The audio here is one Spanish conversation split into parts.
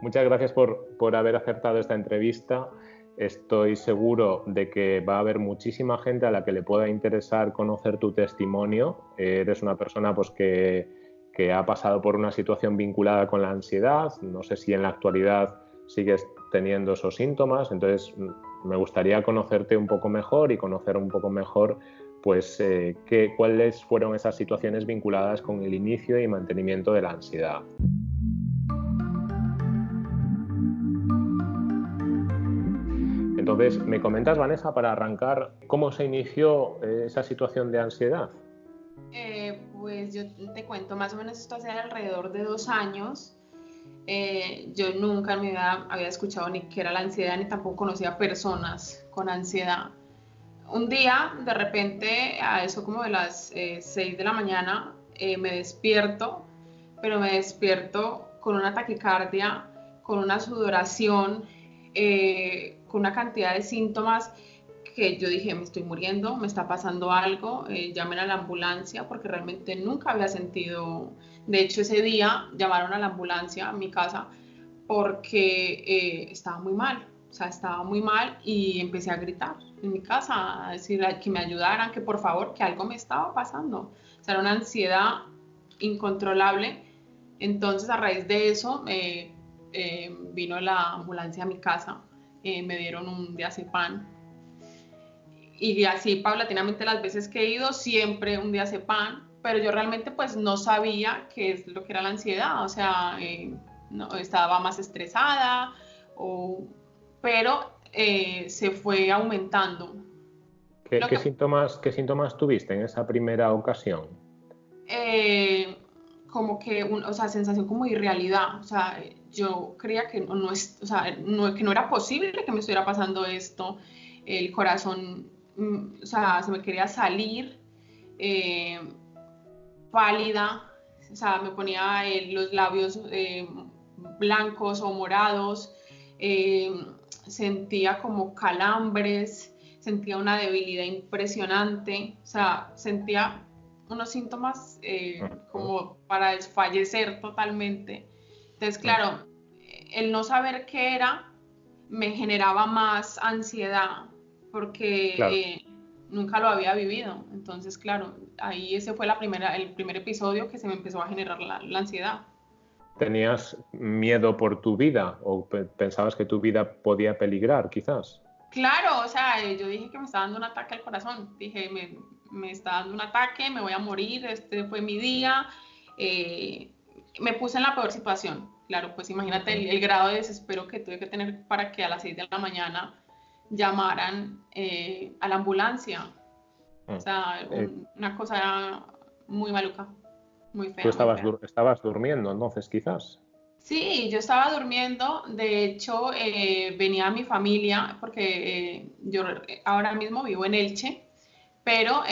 Muchas gracias por, por haber acertado esta entrevista. Estoy seguro de que va a haber muchísima gente a la que le pueda interesar conocer tu testimonio. Eres una persona pues, que, que ha pasado por una situación vinculada con la ansiedad. No sé si en la actualidad sigues teniendo esos síntomas. Entonces, me gustaría conocerte un poco mejor y conocer un poco mejor pues eh, qué, cuáles fueron esas situaciones vinculadas con el inicio y mantenimiento de la ansiedad. Entonces, ¿me comentas, Vanessa, para arrancar, cómo se inició eh, esa situación de ansiedad? Eh, pues yo te cuento, más o menos esto hace alrededor de dos años. Eh, yo nunca en mi vida había escuchado ni qué era la ansiedad, ni tampoco conocía personas con ansiedad. Un día, de repente, a eso como de las 6 eh, de la mañana, me despierto, pero me despierto con una taquicardia, con una sudoración, con una cantidad de síntomas que yo dije, me estoy muriendo, me está pasando algo, llamen a la ambulancia, porque realmente nunca había sentido de hecho, ese día llamaron a la ambulancia a mi casa porque eh, estaba muy mal, o sea, estaba muy mal y empecé a gritar en mi casa, a decir que me ayudaran, que por favor, que algo me estaba pasando. O sea, era una ansiedad incontrolable. Entonces, a raíz de eso, eh, eh, vino la ambulancia a mi casa, me dieron un diazepam. Y así, paulatinamente, las veces que he ido, siempre un diazepam pero yo realmente pues no sabía qué es lo que era la ansiedad, o sea, eh, no, estaba más estresada, o, pero eh, se fue aumentando. ¿Qué, síntomas, ¿Qué síntomas tuviste en esa primera ocasión? Eh, como que, o sea, sensación como de irrealidad, o sea, yo creía que no, es, o sea, no, que no era posible que me estuviera pasando esto, el corazón, mm, o sea, se me quería salir, eh, pálida, o sea, me ponía eh, los labios eh, blancos o morados, sentía como calambres, sentía una debilidad impresionante, o sea, sentía unos síntomas como para desfallecer totalmente. Entonces, claro, el no saber qué era me generaba más ansiedad porque nunca lo había vivido. Entonces, claro, ahí ese fue la primera, el primer episodio que se me empezó a generar la, ansiedad. ¿Tenías miedo por tu vida o pensabas que tu vida podía peligrar, quizás? Claro, o sea, eh, yo dije que me estaba dando un ataque al corazón. Dije, me, me está dando un ataque, me voy a morir, este fue mi día. Eh, me puse en la peor situación. Claro, pues imagínate el, el, grado de desespero que tuve que tener para que a las 6 de la mañana llamaran eh, a la ambulancia. O mm. sea, eh, una cosa muy maluca, muy fea. ¿Tú estabas, estabas durmiendo entonces quizás? Sí, yo estaba durmiendo. De hecho, eh, venía mi familia, porque yo ahora mismo vivo en Elche, pero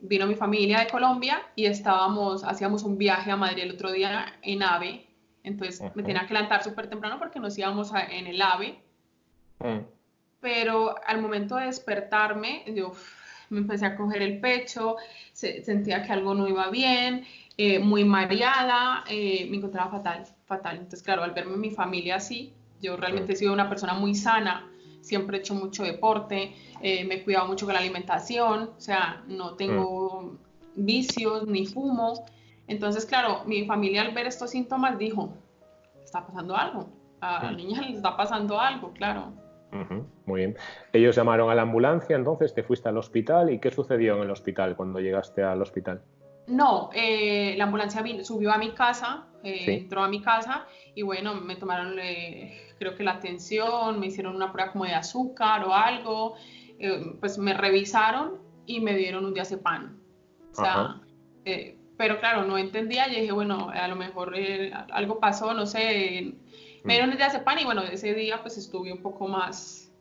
vino mi familia de Colombia y estábamos, hacíamos un viaje a Madrid el otro día en AVE. Entonces me tenía que levantar súper temprano porque nos íbamos en el AVE. Mm pero al momento de despertarme, yo me empecé a coger el pecho, sentía que algo no iba bien, eh, muy mareada, eh, me encontraba fatal, fatal. Entonces, claro, al verme mi familia así, yo realmente he sido una persona muy sana, siempre he hecho mucho deporte, eh, me he cuidado mucho con la alimentación, o sea, no tengo vicios ni fumo. Entonces, claro, mi familia al ver estos síntomas dijo, está pasando algo, a la niña le está pasando algo, claro muy bien. Ellos llamaron a la ambulancia, entonces te fuiste al hospital y ¿qué sucedió en el hospital cuando llegaste al hospital? No, eh, la ambulancia subió a mi casa, eh, entró a mi casa y bueno, me tomaron eh, creo que la atención, me hicieron una prueba como de azúcar o algo, pues me revisaron y me dieron un diazepam. O sea, pero claro, no entendía, yo dije, bueno, a lo mejor algo pasó, no sé, me dieron el diazepam y bueno, ese día pues estuve un poco más,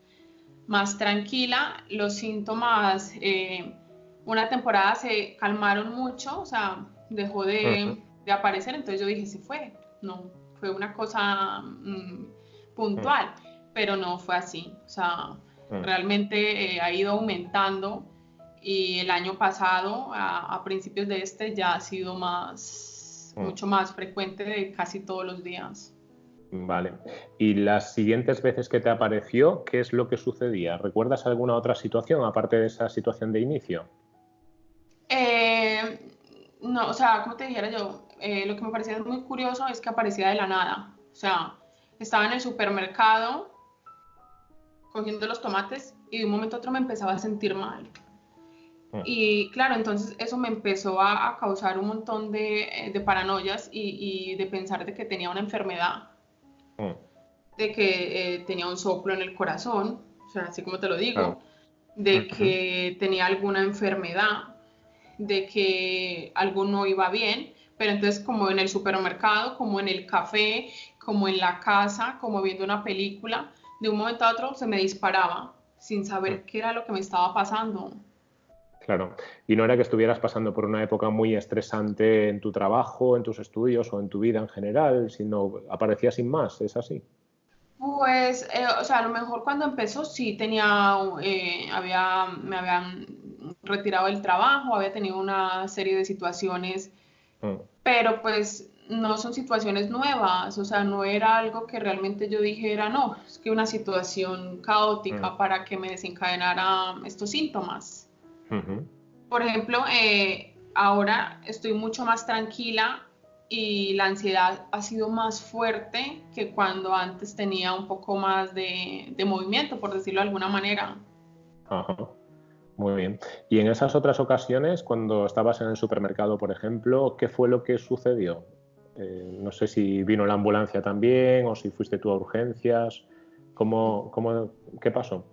más tranquila. Los síntomas, eh, una temporada se calmaron mucho, o sea, dejó de, aparecer, entonces yo dije, sí fue, no, fue una cosa mm, puntual, pero no fue así, o sea, realmente eh, ha ido aumentando y el año pasado, a, a, principios de este, ya ha sido más, mucho más frecuente de casi todos los días. Vale. ¿Y las siguientes veces que te apareció, qué es lo que sucedía? ¿Recuerdas alguna otra situación aparte de esa situación de inicio? Eh, no, o sea, como te dijera yo, eh, lo que me parecía muy curioso es que aparecía de la nada. O sea, estaba en el supermercado cogiendo los tomates y de un momento a otro me empezaba a sentir mal. Mm. Y claro, entonces eso me empezó a, causar un montón de, eh, paranoias y, de pensar de que tenía una enfermedad, mm. de que eh, tenía un soplo en el corazón, o sea, así como te lo digo, de que tenía alguna enfermedad, de que algo no iba bien, pero entonces como en el supermercado, como en el café, como en la casa, como viendo una película, de un momento a otro se me disparaba sin saber mm. qué era lo que me estaba pasando. Claro. Y no era que estuvieras pasando por una época muy estresante en tu trabajo, en tus estudios o en tu vida en general, sino aparecía sin más, ¿es así? Pues, eh, o sea, a lo mejor cuando empezó sí tenía, eh, había, me habían retirado del trabajo, había tenido una serie de situaciones, mm. pero pues no son situaciones nuevas, o sea, no era algo que realmente yo dijera, no, es que una situación caótica mm. para que me desencadenara estos síntomas. Por ejemplo, eh, ahora estoy mucho más tranquila y la ansiedad ha sido más fuerte que cuando antes tenía un poco más de, movimiento, por decirlo de alguna manera. Ajá. Muy bien. Y en esas otras ocasiones, cuando estabas en el supermercado, por ejemplo, ¿qué fue lo que sucedió? Eh, no sé si vino la ambulancia también o si fuiste tú a urgencias. ¿Cómo, cómo, ¿Qué pasó?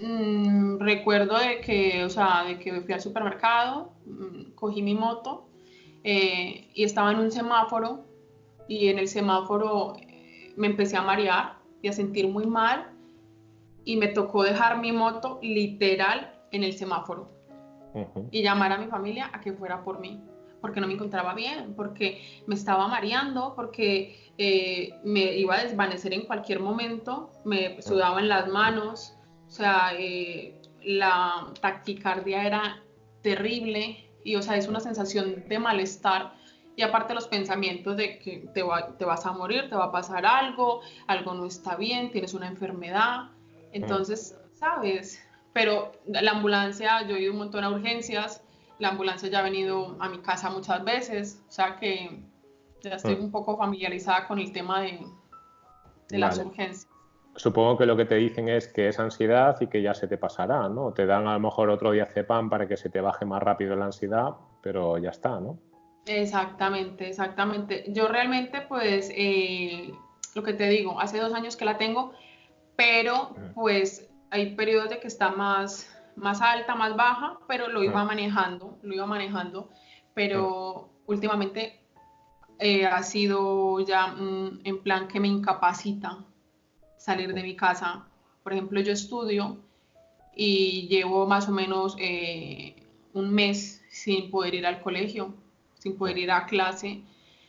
Mm, recuerdo de que, o sea, de que fui al supermercado, mm, cogí mi moto eh, y estaba en un semáforo y en el semáforo eh, me empecé a marear y a sentir muy mal y me tocó dejar mi moto literal en el semáforo y llamar a mi familia a que fuera por mí porque no me encontraba bien, porque me estaba mareando, porque eh, me iba a desvanecer en cualquier momento, me sudaba en las manos, o sea, eh, la taquicardia era terrible y, o sea, es una sensación de malestar y aparte los pensamientos de que te, te, vas a morir, te va a pasar algo, algo no está bien, tienes una enfermedad. Entonces, ¿sabes? Pero la ambulancia, yo he ido un montón a urgencias, la ambulancia ya ha venido a mi casa muchas veces, o sea que ya estoy un poco familiarizada con el tema de, de las urgencias supongo que lo que te dicen es que es ansiedad y que ya se te pasará, ¿no? Te dan a lo mejor otro diazepam para que se te baje más rápido la ansiedad, pero ya está, ¿no? Exactamente, exactamente. Yo realmente, pues, eh, lo que te digo, hace dos años que la tengo, pero pues hay periodos de que está más, más alta, más baja, pero lo iba manejando, lo iba manejando, pero últimamente eh, ha sido ya mm, en plan que me incapacita, salir de mi casa. Por ejemplo, yo estudio y llevo más o menos eh, un mes sin poder ir al colegio, sin poder ir a clase,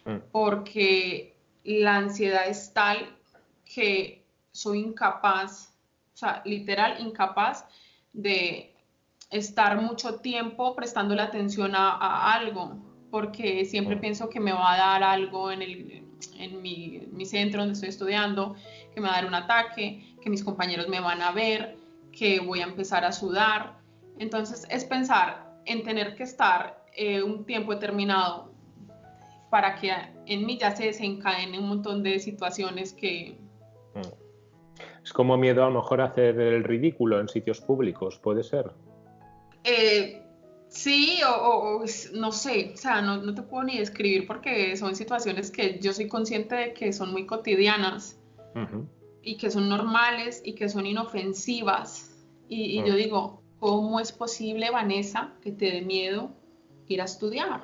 mm. porque la ansiedad es tal que soy incapaz, o sea, literal incapaz de estar mucho tiempo prestando la atención a, algo, porque siempre pienso que me va a dar algo en, el, en mi, mi centro donde estoy estudiando que me va a dar un ataque, que mis compañeros me van a ver, que voy a empezar a sudar. Entonces es pensar en tener que estar eh, un tiempo determinado para que en mí ya se desencadenen un montón de situaciones que... Mm. Es como miedo a lo mejor a hacer el ridículo en sitios públicos, ¿puede ser? Eh, sí, o, no sé, o sea, no, no, te puedo ni describir porque son situaciones que yo soy consciente de que son muy cotidianas y que son normales y que son inofensivas. Y, yo digo, ¿cómo es posible, Vanessa, que te dé miedo ir a estudiar?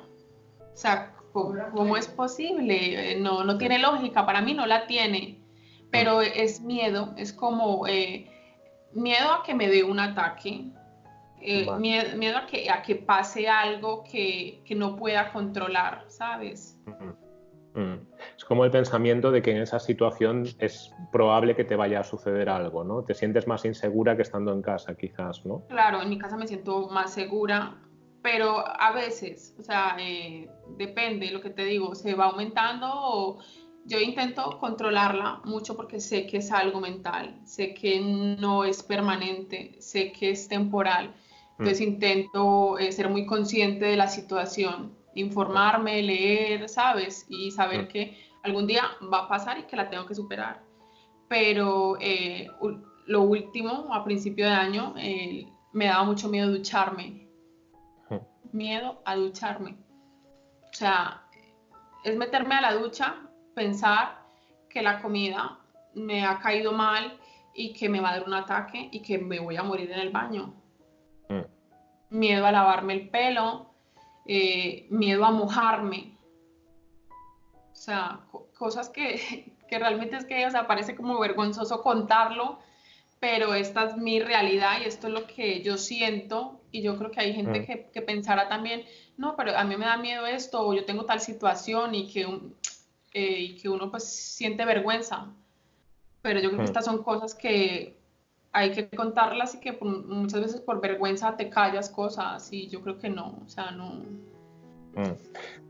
O sea, ¿cómo, es posible? Eh, no, no tiene lógica, para mí no la tiene, pero es miedo, es como eh, miedo a que me dé un ataque, eh, miedo, a, que, a que pase algo que, que no pueda controlar, ¿sabes? Mm. Es como el pensamiento de que en esa situación es probable que te vaya a suceder algo, ¿no? Te sientes más insegura que estando en casa, quizás, ¿no? Claro, en mi casa me siento más segura, pero a veces, o sea, eh, depende, lo que te digo, se va aumentando o yo intento controlarla mucho porque sé que es algo mental, sé que no es permanente, sé que es temporal. Entonces mm. intento eh, ser muy consciente de la situación, informarme, leer, ¿sabes? Y saber mm. que algún día va a pasar y que la tengo que superar. Pero eh, lo último, a principio de año, eh, me daba mucho miedo ducharme. Mm. Miedo a ducharme. O sea, es meterme a la ducha, pensar que la comida me ha caído mal y que me va a dar un ataque y que me voy a morir en el baño. Mm. Miedo a lavarme el pelo, eh, miedo a mojarme. O sea, cosas que, que, realmente es que, o sea, parece como vergonzoso contarlo, pero esta es mi realidad y esto es lo que yo siento y yo creo que hay gente mm. que, que, pensará también, no, pero a mí me da miedo esto o yo tengo tal situación y que, eh, y que uno pues siente vergüenza. Pero yo creo que mm. estas son cosas que hay que contarlas y que muchas veces por vergüenza te callas cosas y yo creo que no, o sea, no. Mm.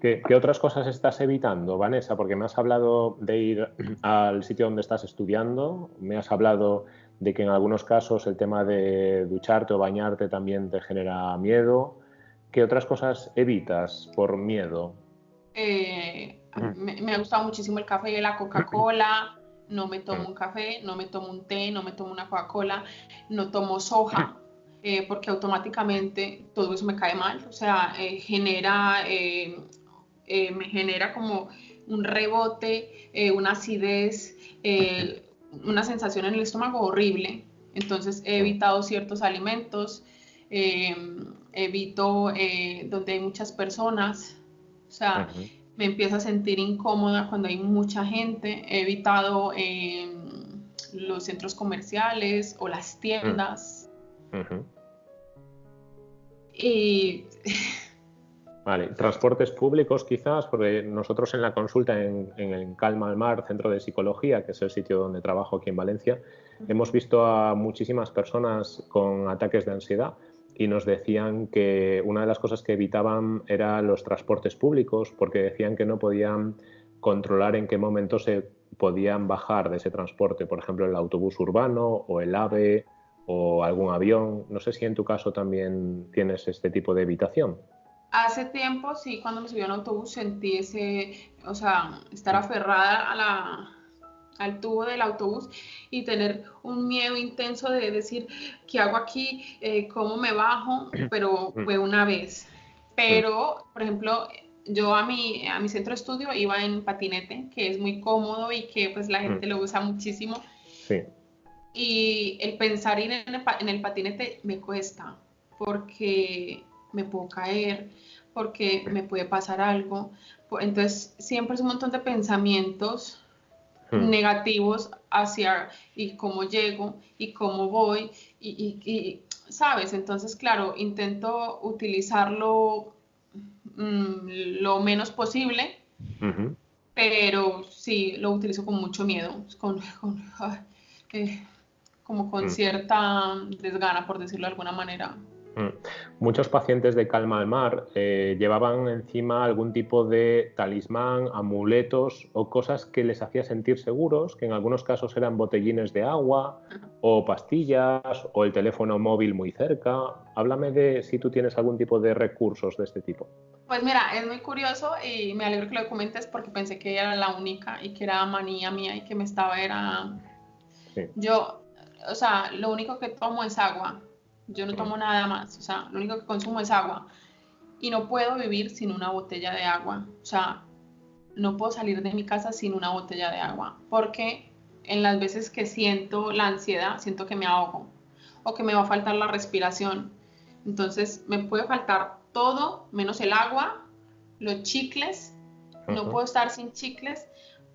¿Qué, ¿Qué, otras cosas estás evitando, Vanessa? Porque me has hablado de ir al sitio donde estás estudiando, me has hablado de que en algunos casos el tema de ducharte o bañarte también te genera miedo. ¿Qué otras cosas evitas por miedo? Eh, me, ha gustado muchísimo el café y la Coca-Cola. No me tomo un café, no me tomo un té, no me tomo una Coca-Cola, no tomo soja, eh, porque automáticamente todo eso me cae mal. O sea, eh, genera, me genera como un rebote, una acidez, una sensación en el estómago horrible. Entonces he evitado ciertos alimentos, evito eh, donde hay muchas personas, o sea, me empiezo a sentir incómoda cuando hay mucha gente. He evitado em, los centros comerciales o las tiendas. Y Vale, transportes públicos quizás, porque nosotros en la consulta en, en, Calma al Mar, Centro de Psicología, que es el sitio donde trabajo aquí en Valencia, hemos visto a muchísimas personas con ataques de ansiedad y nos decían que una de las cosas que evitaban eran los transportes públicos, porque decían que no podían controlar en qué momento se podían bajar de ese transporte, por ejemplo, el autobús urbano o el AVE o algún avión. No sé si en tu caso también tienes este tipo de evitación. Hace tiempo, sí, cuando me subí a autobús sentí ese, o sea, estar aferrada a la, al tubo del autobús y tener un miedo intenso de decir, ¿qué hago aquí? Eh, ¿Cómo me bajo? Pero fue una vez. Pero, por ejemplo, yo a mi, a mi centro de estudio iba en patinete, que es muy cómodo y que pues la gente lo usa muchísimo. Sí. Y el pensar ir en el, en el patinete me cuesta, porque me puedo caer, porque me puede pasar algo. Entonces, siempre es un montón de pensamientos hmm. negativos hacia y cómo llego y cómo voy y, ¿sabes? Entonces, claro, intento utilizarlo mm, lo menos posible, pero sí, lo utilizo con mucho miedo, con, eh, como con hmm. cierta desgana, por decirlo de alguna manera. Mm. Muchos pacientes de calma al mar eh, llevaban encima algún tipo de talismán, amuletos o cosas que les hacía sentir seguros, que en algunos casos eran botellines de agua o pastillas o el teléfono móvil muy cerca. Háblame de si tú tienes algún tipo de recursos de este tipo. Pues mira, es muy curioso y me alegro que lo comentes porque pensé que era la única y que era manía mía y que me estaba era... Yo, o sea, lo único que tomo es agua yo no tomo nada más, o sea, lo único que consumo es agua. Y no puedo vivir sin una botella de agua. O sea, no puedo salir de mi casa sin una botella de agua. Porque en las veces que siento la ansiedad, siento que me ahogo o que me va a faltar la respiración. Entonces, me puede faltar todo menos el agua, los chicles. No puedo estar sin chicles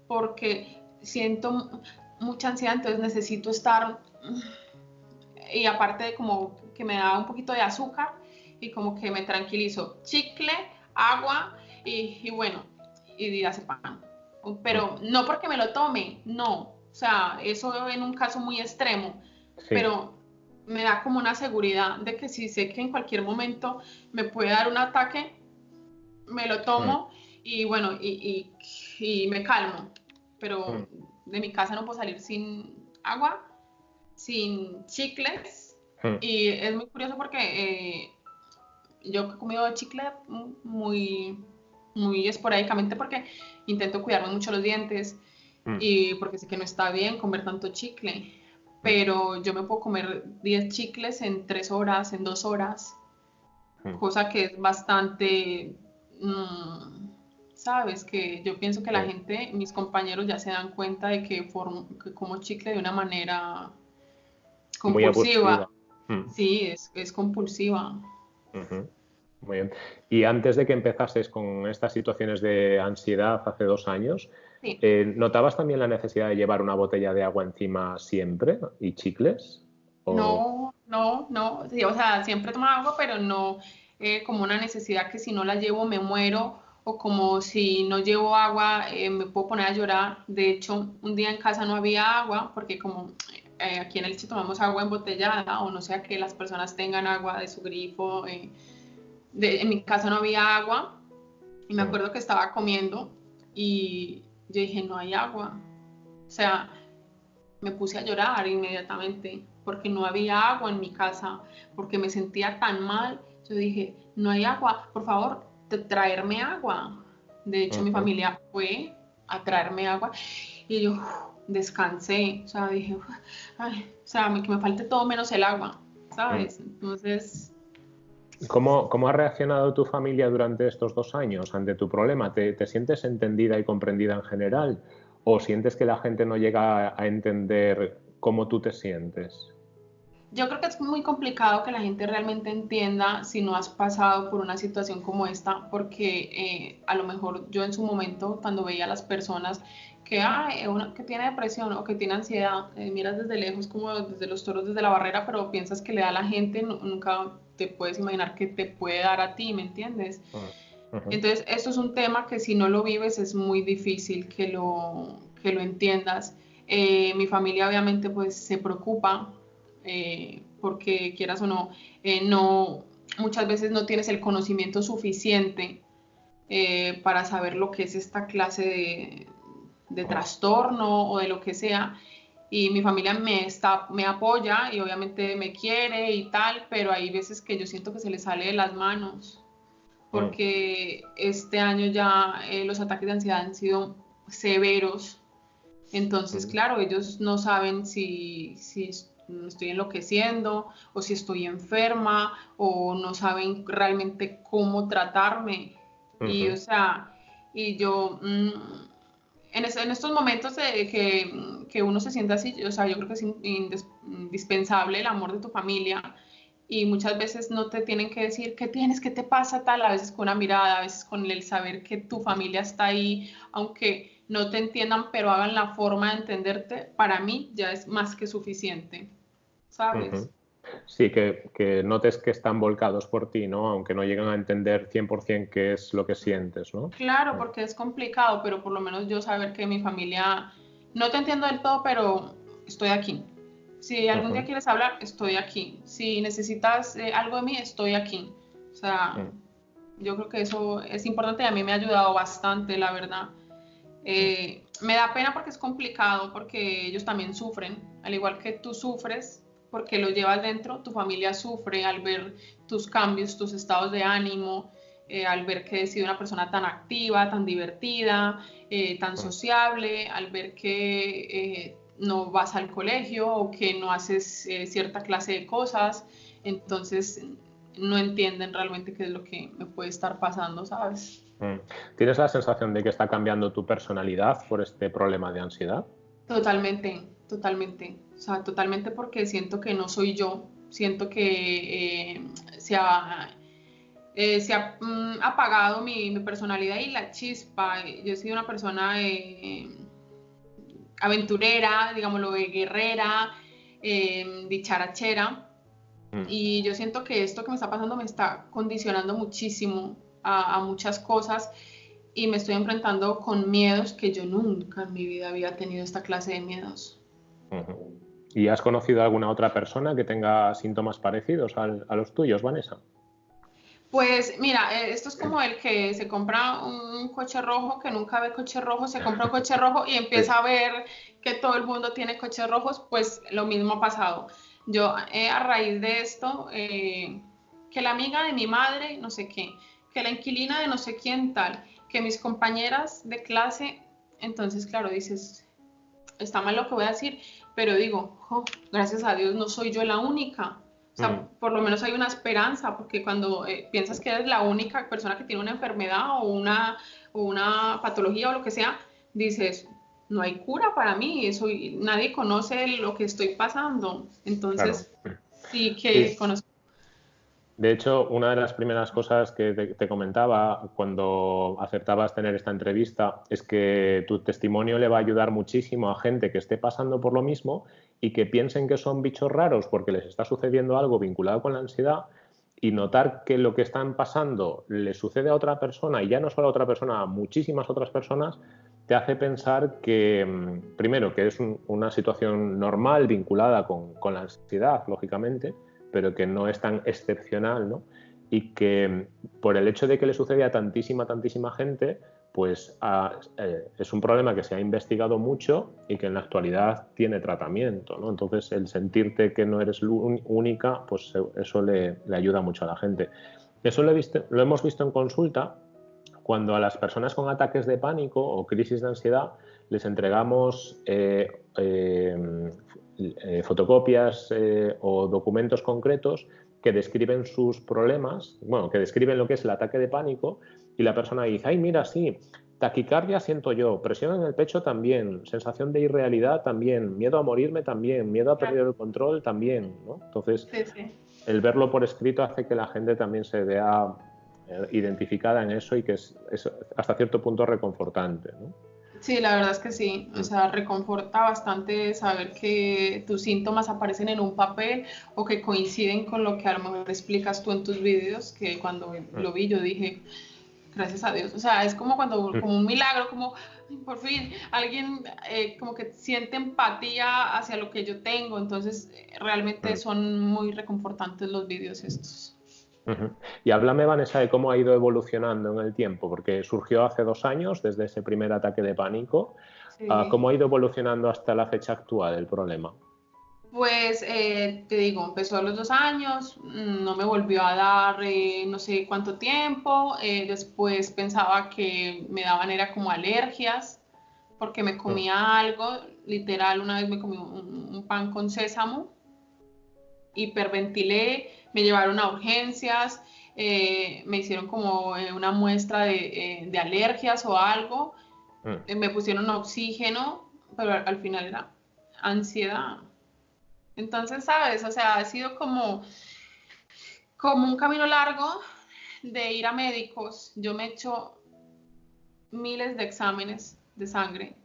porque siento mucha ansiedad, entonces necesito estar y aparte de como que me da un poquito de azúcar y como que me tranquilizo. Chicle, agua y, bueno, y pan. Pero no porque me lo tome, no. O sea, eso en un caso muy extremo. Pero me da como una seguridad de que si sé que en cualquier momento me puede dar un ataque, me lo tomo y bueno, y, y, y me calmo pero mm. de mi casa no puedo salir sin agua, sin chicles. Mm. Y es muy curioso porque eh, yo he comido chicle muy, muy esporádicamente porque intento cuidarme mucho los dientes mm. y porque sé que no está bien comer tanto chicle. Pero yo me puedo comer 10 chicles en 3 horas, en 2 horas, cosa que es bastante sabes que yo pienso que la gente, mis compañeros ya se dan cuenta de que, como chicle de una manera compulsiva. Mm. Sí, es, compulsiva. Muy bien. Y antes de que empezases con estas situaciones de ansiedad hace dos años, eh, ¿notabas también la necesidad de llevar una botella de agua encima siempre y chicles? No, no, no. o sea, siempre tomaba agua, pero no eh, como una necesidad que si no la llevo me muero o como si no llevo agua eh, me puedo poner a llorar. De hecho, un día en casa no había agua porque como eh, aquí en el Elche tomamos agua embotellada o no sea que las personas tengan agua de su grifo. Eh, en mi casa no había agua y me acuerdo que estaba comiendo y yo dije, no hay agua. O sea, me puse a llorar inmediatamente porque no había agua en mi casa, porque me sentía tan mal. Yo dije, no hay agua, por favor, traerme agua. De hecho, mi familia fue a traerme agua y yo descansé, o sea, dije, ay, o sea, que me falte todo menos el agua, ¿sabes? Entonces... ¿Cómo, ¿Cómo, ha reaccionado tu familia durante estos dos años ante tu problema? ¿Te, ¿Te, sientes entendida y comprendida en general? ¿O sientes que la gente no llega a entender cómo tú te sientes? Yo creo que es muy complicado que la gente realmente entienda si no has pasado por una situación como esta, porque eh, a lo mejor yo en su momento, cuando veía a las personas que, una, que tiene depresión o que tiene ansiedad, eh, miras desde lejos como desde los toros, desde la barrera, pero piensas que le da a la gente, nunca te puedes imaginar que te puede dar a ti, ¿me entiendes? Entonces, esto es un tema que si no lo vives es muy difícil que lo, que lo entiendas. Eh, mi familia obviamente pues se preocupa eh, porque quieras o no, eh, no, muchas veces no tienes el conocimiento suficiente eh, para saber lo que es esta clase de, trastorno o de lo que sea. Y mi familia me, está, me apoya y obviamente me quiere y tal, pero hay veces que yo siento que se le sale de las manos, porque este año ya los ataques de ansiedad han sido severos. Entonces, claro, ellos no saben si, si estoy enloqueciendo o si estoy enferma o no saben realmente cómo tratarme. Y o sea, y yo mm, en, en, estos momentos de que, que, uno se sienta así, o sea, yo creo que es indispensable el amor de tu familia y muchas veces no te tienen que decir qué tienes, qué te pasa tal, a veces con una mirada, a veces con el saber que tu familia está ahí, aunque no te entiendan, pero hagan la forma de entenderte, para mí ya es más que suficiente. ¿Sabes? Sí, que, notes que están volcados por ti, ¿no? Aunque no llegan a entender 100% qué es lo que sientes, ¿no? Claro, porque es complicado, pero por lo menos yo saber que mi familia, no te entiendo del todo, pero estoy aquí. Si algún día quieres hablar, estoy aquí. Si necesitas eh, algo de mí, estoy aquí. O sea, mm. yo creo que eso es importante y a mí me ha ayudado bastante, la verdad. Eh, me da pena porque es complicado, porque ellos también sufren, al igual que tú sufres, porque lo llevas dentro, tu familia sufre al ver tus cambios, tus estados de ánimo, eh, al ver que he sido una persona tan activa, tan divertida, eh, tan sociable, al ver que eh, no vas al colegio o que no haces cierta clase de cosas, entonces no entienden realmente qué es lo que me puede estar pasando, ¿sabes? Mm. ¿Tienes la sensación de que está cambiando tu personalidad por este problema de ansiedad? Totalmente, totalmente. O sea, totalmente porque siento que no soy yo, siento que eh, se ha, eh, se ha mm, apagado mi, personalidad y la chispa. Yo he sido una persona eh, aventurera, digámoslo, guerrera, dicharachera. Mm. Y yo siento que esto que me está pasando me está condicionando muchísimo a, a muchas cosas y me estoy enfrentando con miedos que yo nunca en mi vida había tenido esta clase de miedos. ¿Y has conocido a alguna otra persona que tenga síntomas parecidos a los tuyos, Vanessa? Pues mira, eh, esto es como el que se compra un coche rojo, que nunca ve coche rojo, se compra un coche rojo y empieza a ver que todo el mundo tiene coches rojos, pues lo mismo ha pasado. Yo eh, a raíz de esto, eh, que la amiga de mi madre, no sé qué, que la inquilina de no sé quién tal, que mis compañeras de clase, entonces claro, dices, está mal lo que voy a decir, pero digo, gracias a Dios no soy yo la única. O sea, mm. por lo menos hay una esperanza, porque cuando eh, piensas que eres la única persona que tiene una enfermedad o una, o una patología o lo que sea, dices, no hay cura para mí, eso, nadie conoce lo que estoy pasando. Entonces, sí que conozco. De hecho, una de las primeras cosas que te, comentaba cuando acertabas tener esta entrevista es que tu testimonio le va a ayudar muchísimo a gente que esté pasando por lo mismo y que piensen que son bichos raros porque les está sucediendo algo vinculado con la ansiedad y notar que lo que están pasando le sucede a otra persona y ya no solo a otra persona, a muchísimas otras personas, te hace pensar que, mm, primero, que es una situación normal vinculada con, con, la ansiedad, lógicamente, pero que no es tan excepcional, ¿no? Y que mm, por el hecho de que le sucede a tantísima, tantísima gente, pues eh, es un problema que se ha investigado mucho y que en la actualidad tiene tratamiento, ¿no? Entonces, el sentirte que no eres única, pues eso le, ayuda mucho a la gente. Eso lo, lo hemos visto en consulta cuando a las personas con ataques de pánico o crisis de ansiedad les entregamos eh, eh, eh, fotocopias o documentos concretos que describen sus problemas, bueno, que describen lo que es el ataque de pánico y la persona dice, ay, mira, sí, taquicardia siento yo, presión en el pecho también, sensación de irrealidad también, miedo a morirme también, miedo a perder el control también, ¿no? Entonces, el verlo por escrito hace que la gente también se vea identificada en eso y que es, hasta cierto punto reconfortante. ¿no? Sí, la verdad es que sí, o sea, reconforta bastante saber que tus síntomas aparecen en un papel o que coinciden con lo que a lo mejor explicas tú en tus vídeos, que cuando mm. lo vi yo dije, gracias a Dios, o sea, es como cuando, mm. como un milagro, como por fin alguien eh, como que siente empatía hacia lo que yo tengo, entonces realmente mm. son muy reconfortantes los vídeos estos. Y háblame, Vanessa, de cómo ha ido evolucionando en el tiempo, porque surgió hace dos años, desde ese primer ataque de pánico. Ah, ¿Cómo ha ido evolucionando hasta la fecha actual el problema? Pues eh, te digo, empezó a los dos años, no me volvió a dar eh, no sé cuánto tiempo, eh, después pensaba que me daban era como alergias, porque me comía mm. algo, literal, una vez me comí un pan con sésamo, hiperventilé, me llevaron a urgencias, eh, me hicieron como eh, una muestra eh, de, alergias o algo, mm. me pusieron oxígeno, pero al, final era ansiedad. Entonces, ¿sabes? O sea, ha sido como, como un camino largo de ir a médicos. Yo me he hecho miles de exámenes de sangre,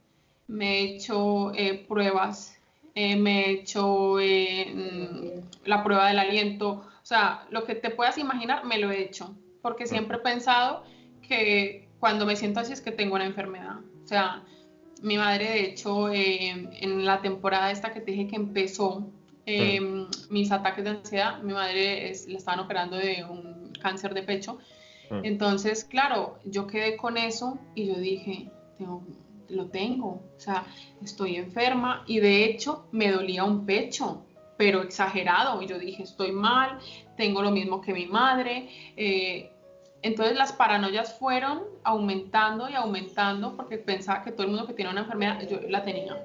me he hecho pruebas, me he hecho mm, la prueba del aliento, o sea, lo que te puedas imaginar, me lo he hecho, porque siempre he pensado que cuando me siento así es que tengo una enfermedad. O sea, mi madre, de hecho, eh, en la temporada esta que te dije que empezó em, mis ataques de ansiedad, mi madre es, la estaban operando de un cáncer de pecho. Entonces, claro, yo quedé con eso y yo dije, lo tengo, o sea, estoy enferma y de hecho me dolía un pecho pero exagerado. Y yo dije, estoy mal, tengo lo mismo que mi madre. Eh, entonces las paranoias fueron aumentando y aumentando porque pensaba que todo el mundo que tiene una enfermedad, yo la tenía.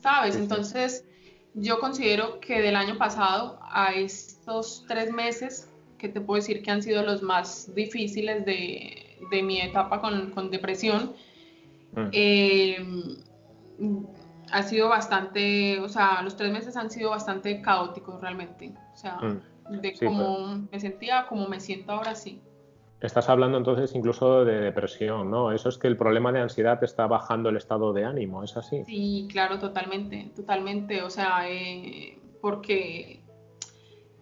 ¿Sabes? Entonces yo considero que del año pasado a estos tres meses, que te puedo decir que han sido los más difíciles de, de mi etapa con, con depresión, eh, ha sido bastante, o sea, los tres meses han sido bastante caóticos realmente. O sea, mm. de cómo me sentía, como me siento ahora sí. Estás hablando entonces incluso de depresión, ¿no? Eso es que el problema de ansiedad está bajando el estado de ánimo, ¿es así? Sí, claro, totalmente, totalmente. O sea, eh, porque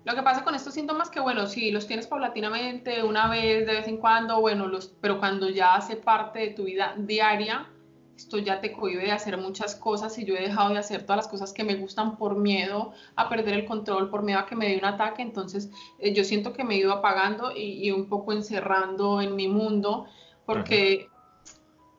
lo que pasa con estos síntomas que, bueno, si los tienes paulatinamente, una vez, de vez en cuando, bueno, los, pero cuando ya hace parte de tu vida diaria, esto ya te cohibe de hacer muchas cosas y yo he dejado de hacer todas las cosas que me gustan por miedo a perder el control, por miedo a que me dé un ataque, entonces eh, yo siento que me he ido apagando y, un poco encerrando en mi mundo, porque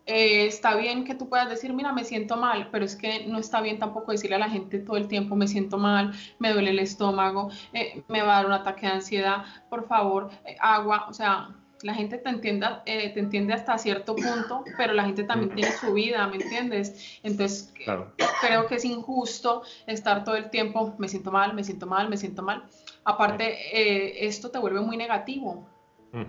eh, está bien que tú puedas decir, mira, me siento mal, pero es que no está bien tampoco decirle a la gente todo el tiempo, me siento mal, me duele el estómago, eh, me va a dar un ataque de ansiedad, por favor, eh, agua, o sea, la gente te, entienda, te entiende hasta cierto punto, pero la gente también tiene su vida, ¿me entiendes? Entonces, creo que es injusto estar todo el tiempo, me siento mal, me siento mal, me siento mal. Aparte, esto te vuelve muy negativo,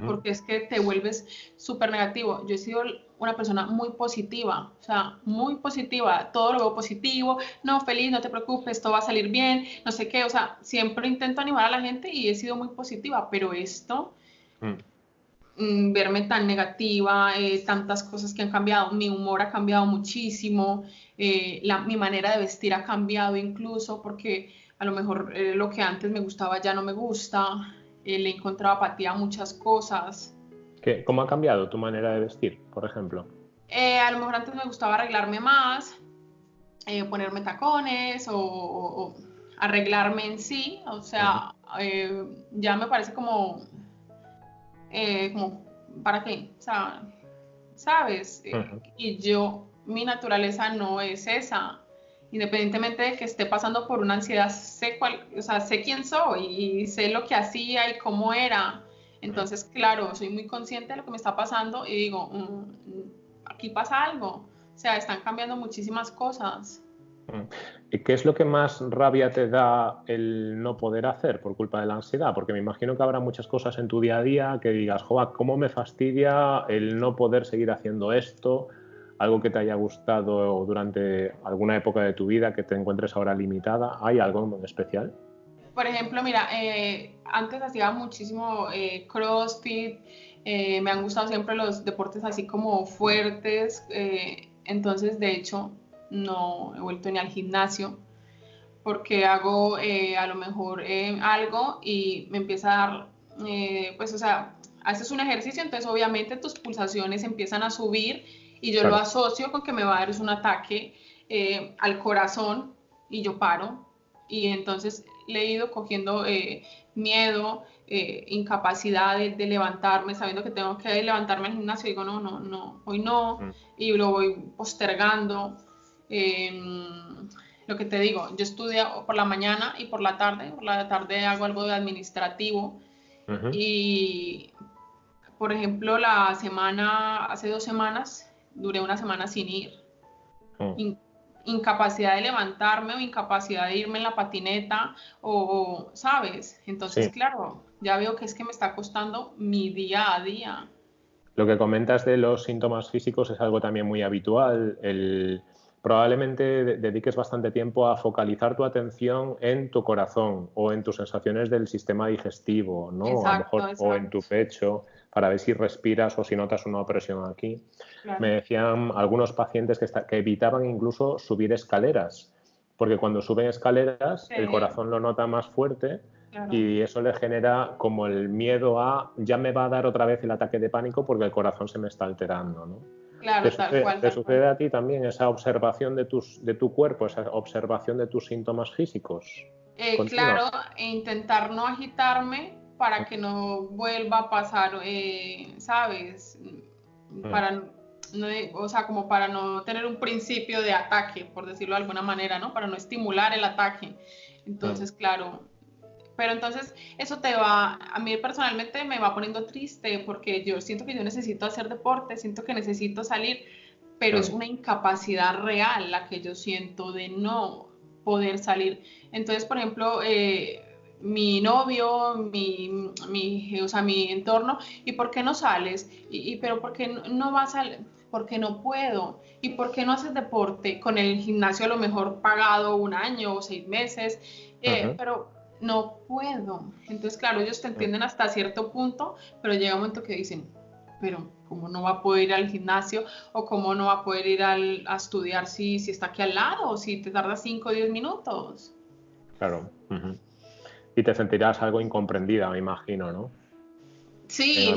porque es que te vuelves súper negativo. Yo he sido una persona muy positiva, o sea, muy positiva, todo lo veo positivo, no, feliz, no te preocupes, todo va a salir bien, no sé qué, o sea, siempre intento animar a la gente y he sido muy positiva, pero esto, mm. mm, verme tan negativa, eh, tantas cosas que han cambiado, mi humor ha cambiado muchísimo, eh, mi manera de vestir ha cambiado incluso, porque a lo mejor eh, lo que antes me gustaba ya no me gusta, le he encontrado apatía a muchas cosas. ¿Cómo ha cambiado tu manera de vestir, por ejemplo? Eh, a lo mejor antes me gustaba arreglarme más, eh, ponerme tacones o, arreglarme en sí. O sea, eh, ya me parece como, como, ¿para qué? O sea, ¿sabes? Y yo, mi naturaleza no es esa. Independientemente de que esté pasando por una ansiedad, sé, cuál, o sea, sé quién soy y sé lo que hacía y cómo era. Entonces, claro, soy muy consciente de lo que me está pasando y digo, mm, aquí pasa algo. O sea, están cambiando muchísimas cosas. Mm. ¿Y qué es lo que más rabia te da el no poder hacer por culpa de la ansiedad? Porque me imagino que habrá muchas cosas en tu día a día que digas, joa, ¿cómo me fastidia el no poder seguir haciendo esto? Algo que te haya gustado durante alguna época de tu vida que te encuentres ahora limitada. ¿Hay algo en especial? Por ejemplo, mira, eh, antes hacía muchísimo eh, CrossFit, eh, me han gustado siempre los deportes así como fuertes, entonces de hecho no he vuelto ni al gimnasio porque hago a lo mejor algo y me empieza a dar, pues o sea, haces un ejercicio, entonces obviamente tus pulsaciones empiezan a subir y yo lo asocio con que me va a dar un ataque al corazón y yo paro. Y entonces le he ido cogiendo eh, miedo, eh, incapacidad de, levantarme, sabiendo que tengo que levantarme al gimnasio, digo, no, no, no, hoy no, mm. y lo voy postergando. Em, lo que te digo, yo estudio por la mañana y por la tarde, por la tarde hago algo de administrativo y, por ejemplo, la semana, hace dos semanas, duré una semana sin ir. Mm incapacidad de levantarme o incapacidad de irme en la patineta o, ¿sabes? Entonces, claro, ya veo que es que me está costando mi día a día. Lo que comentas de los síntomas físicos es algo también muy habitual. El, probablemente dediques bastante tiempo a focalizar tu atención en tu corazón o en tus sensaciones del sistema digestivo, ¿no? a lo mejor, o en tu pecho para ver si respiras o si notas una opresión aquí. Me decían algunos pacientes que, que, evitaban incluso subir escaleras, porque cuando suben escaleras el corazón lo nota más fuerte y eso le genera como el miedo a ya me va a dar otra vez el ataque de pánico porque el corazón se me está alterando. ¿no? Claro, ¿Te, sucede, ¿te sucede a ti también esa observación de, tus, de tu cuerpo, esa observación de tus síntomas físicos? Eh, claro, e intentar no agitarme para que no vuelva a pasar, eh, ¿sabes? Para no, o sea, como para no tener un principio de ataque, por decirlo de alguna manera, ¿no? Para no estimular el ataque. Entonces, claro, pero entonces eso te va, a mí personalmente me va poniendo triste porque yo siento que yo necesito hacer deporte, siento que necesito salir, pero es una incapacidad real la que yo siento de no poder salir. Entonces, por ejemplo, eh, mi novio, mi, mi, o sea, mi entorno, ¿y por qué no sales? ¿Y, pero por qué no, vas al porque no puedo. ¿Y por qué no haces deporte? Con el gimnasio a lo mejor pagado un año o seis meses, eh, pero no puedo. Entonces, claro, ellos te entienden hasta cierto punto, pero llega un momento que dicen, pero ¿cómo no va a poder ir al gimnasio? ¿O cómo no va a poder ir al, a estudiar si, si está aquí al lado? ¿O si te tarda 5 o 10 minutos? Claro y te sentirás algo incomprendida, me imagino, ¿no? Sí,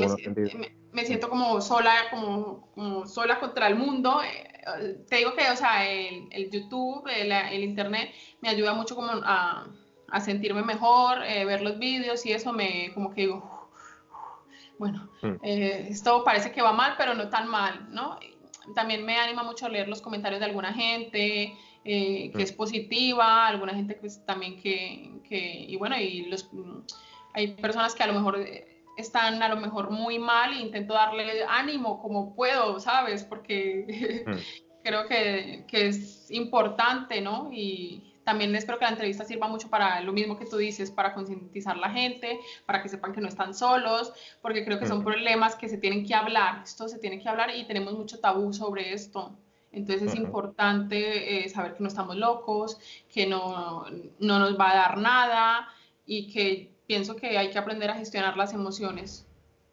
me, siento como sola, como, sola contra el mundo. Eh, te digo que, o sea, el, YouTube, el, Internet me ayuda mucho como a, a sentirme mejor, eh, ver los vídeos y eso me, como que digo, bueno, mm. eh, esto parece que va mal, pero no tan mal, ¿no? También me anima mucho leer los comentarios de alguna gente eh, que mm. es positiva, alguna gente que también que, que, y bueno, y los, hay personas que a lo mejor están a lo mejor muy mal e intento darle ánimo como puedo, ¿sabes? Porque mm. creo que, que, es importante, ¿no? Y también espero que la entrevista sirva mucho para lo mismo que tú dices, para concientizar a la gente, para que sepan que no están solos, porque creo que son problemas que se tienen que hablar, esto se tiene que hablar y tenemos mucho tabú sobre esto. Entonces es importante eh, saber que no estamos locos, que no, no nos va a dar nada y que pienso que hay que aprender a gestionar las emociones.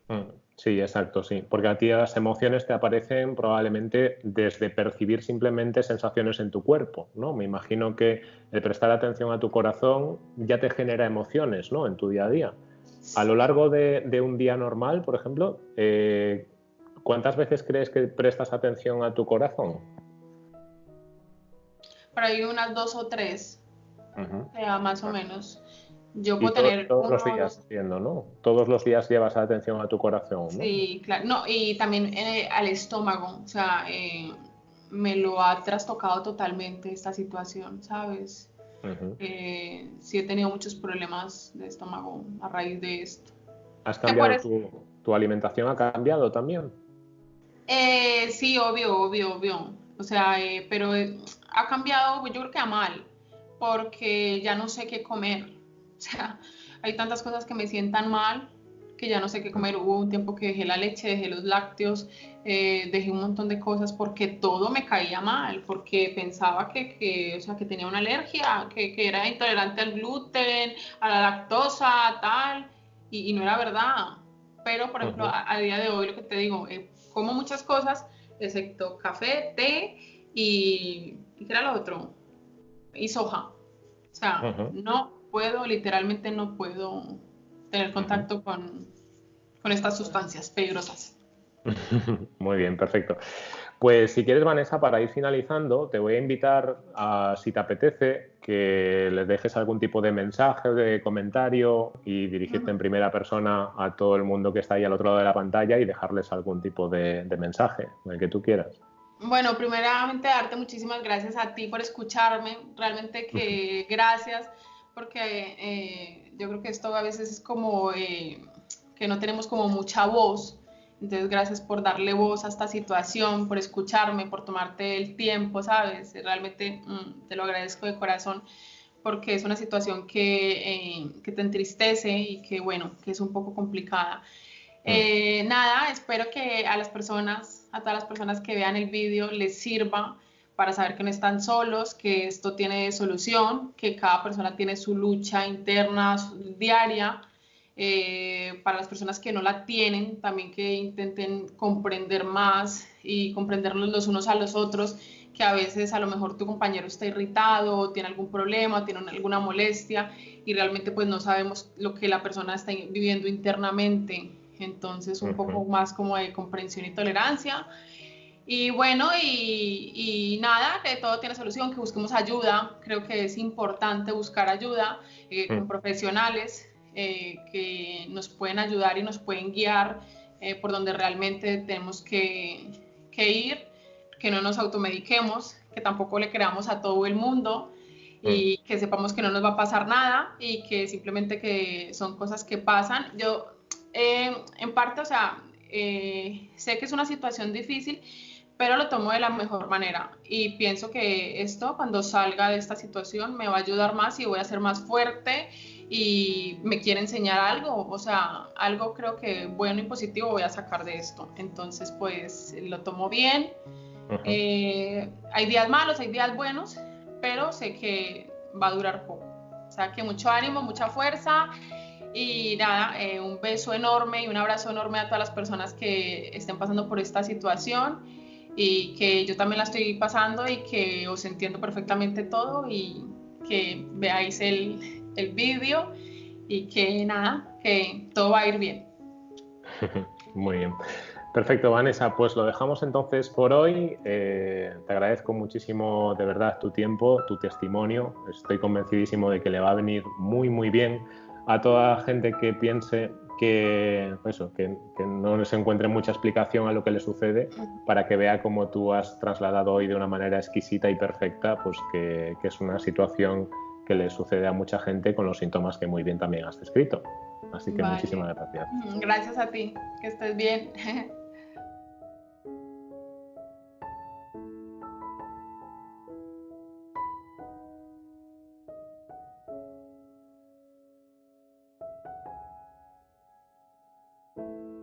Mm, sí, exacto, sí. Porque a ti las emociones te aparecen probablemente desde percibir simplemente sensaciones en tu cuerpo, ¿no? Me imagino que el prestar atención a tu corazón ya te genera emociones, ¿no? En tu día a día. A lo largo de, un día normal, por ejemplo, eh, ¿cuántas veces crees que prestas atención a tu corazón? Por ahí unas dos o tres, más o menos. Yo puedo tener. Todos los días haciendo, ¿no? Todos los días llevas atención a tu corazón. ¿no? Sí, claro. No, y también eh, al estómago. O sea, eh, me lo ha trastocado totalmente esta situación, ¿sabes? Eh, sí he tenido muchos problemas de estómago a raíz de esto. ¿Has cambiado tu, tu, alimentación? ¿Ha cambiado también? Sí, obvio, obvio, obvio. O sea, pero ha cambiado, yo creo que a mal, porque ya no sé qué comer. O sea, hay tantas cosas que me sientan mal que ya no sé qué comer. Hubo un tiempo que dejé la leche, dejé los lácteos, eh, dejé un montón de cosas porque todo me caía mal, porque pensaba que, que o sea, que tenía una alergia, que, que, era intolerante al gluten, a la lactosa, tal, y, no era verdad. Pero, por ejemplo, a, día de hoy lo que te digo, eh, como muchas cosas, excepto café, té y, ¿qué era lo otro? Y soja. O sea, no puedo, literalmente no puedo tener contacto con, con estas sustancias peligrosas. Muy bien, perfecto. Pues si quieres, Vanessa, para ir finalizando, te voy a invitar a, si te apetece, que les dejes algún tipo de mensaje, de comentario y dirigirte en primera persona a todo el mundo que está ahí al otro lado de la pantalla y dejarles algún tipo de, de mensaje, el que tú quieras. Bueno, primeramente darte muchísimas gracias a ti por escucharme, realmente que gracias porque eh, yo creo que esto a veces es como eh, que no tenemos como mucha voz. Entonces, gracias por darle voz a esta situación, por escucharme, por tomarte el tiempo, ¿sabes? Realmente mm, te lo agradezco de corazón porque es una situación que, eh, que, te entristece y que, bueno, que es un poco complicada. Mm. nada, espero que a las personas, a todas las personas que vean el vídeo les sirva para saber que no están solos, que esto tiene solución, que cada persona tiene su lucha interna diaria. Eh, para las personas que no la tienen, también que intenten comprender más y comprendernos los unos a los otros, que a veces a lo mejor tu compañero está irritado, tiene algún problema, tiene alguna molestia y realmente pues no sabemos lo que la persona está viviendo internamente. Entonces un poco más como de comprensión y tolerancia y bueno, y, nada, que todo tiene solución, que busquemos ayuda. Creo que es importante buscar ayuda eh, con mm. profesionales eh, que nos pueden ayudar y nos pueden guiar eh, por donde realmente tenemos que, que, ir, que no nos automediquemos, que tampoco le creamos a todo el mundo y que sepamos que no nos va a pasar nada y que simplemente que son cosas que pasan. Yo, en parte, o sea, sé que es una situación difícil pero lo tomo de la mejor manera y pienso que esto cuando salga de esta situación me va a ayudar más y voy a ser más fuerte y me quiere enseñar algo, o sea, algo creo que bueno y positivo voy a sacar de esto. Entonces, pues lo tomo bien. Eh, hay días malos, hay días buenos, pero sé que va a durar poco. O sea, que mucho ánimo, mucha fuerza y nada, eh, un beso enorme y un abrazo enorme a todas las personas que estén pasando por esta situación y que yo también la estoy pasando y que os entiendo perfectamente todo y que veáis el, el vídeo y que nada, que todo va a ir bien. Muy bien. Perfecto, Vanessa. Pues lo dejamos entonces por hoy. Eh, te agradezco muchísimo de verdad tu tiempo, tu testimonio. Estoy convencidísimo de que le va a venir muy, muy bien a toda gente que piense que, eso, que, no se encuentre mucha explicación a lo que le sucede para que vea cómo tú has trasladado hoy de una manera exquisita y perfecta, pues que, que es una situación que le sucede a mucha gente con los síntomas que muy bien también has descrito. Así que muchísimas gracias. Gracias a ti, que estés bien.